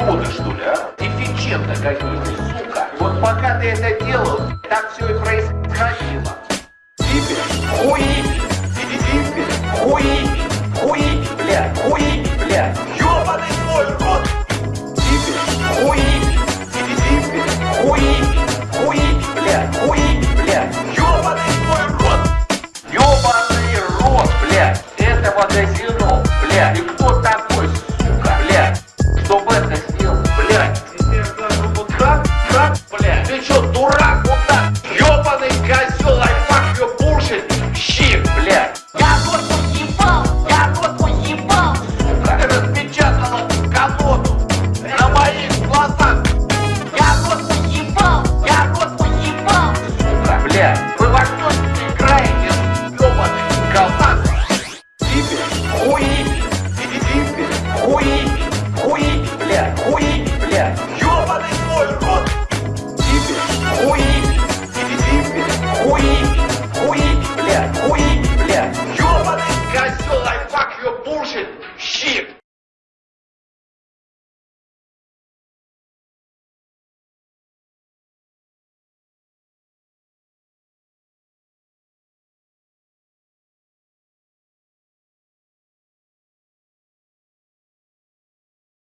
идиоты, что ли, а? Дефицентно какие-то, сука. Вот пока ты это делал, так все и происходило. колоду на моих глазах. Я рот поебал, я рот поебал, сука, бля. Вы во что играете, ёбаный казах? Типи, хуи, типи, хуи, хуи, бля, хуи, бля. Ёбаный мой рот. Типи, хуи, типи, хуи, хуи, бля, хуи, бля. Ёбаный козёл, I fuck your bullshit, shit.